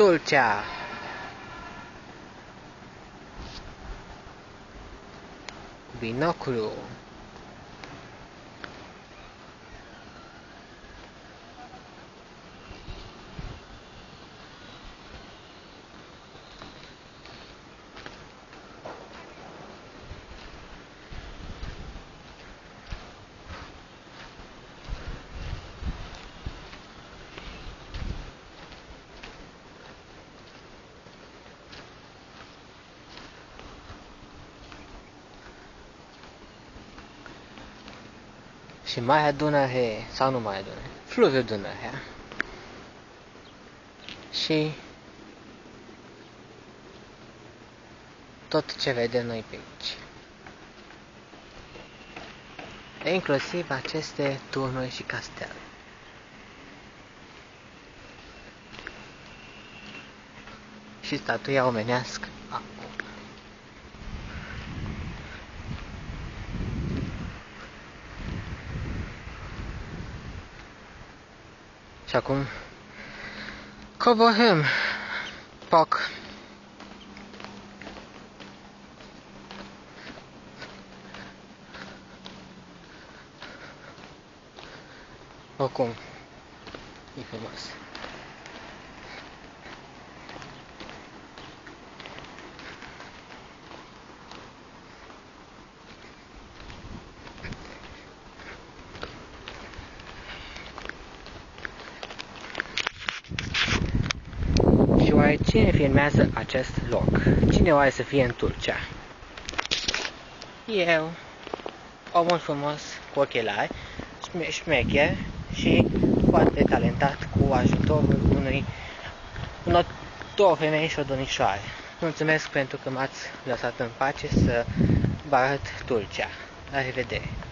Tulcha. Binocolo. Și mai adună he, sau nu mai adună, fluviul Dunărea. Și tot ce vedem noi pe aici. Inclusiv aceste turnuri și castele. Și statuia omenească Și acum coborâm poc. Oricum, e frumos. Oare cine filmează acest loc? Cine oare să fie în Turcia? Eu, omul frumos cu ochelari, șmecher și foarte talentat cu ajutorul unui, unor două femei și o domnișoare. Mulțumesc pentru că m-ați lăsat în pace să vă arăt Turcia. La revedere!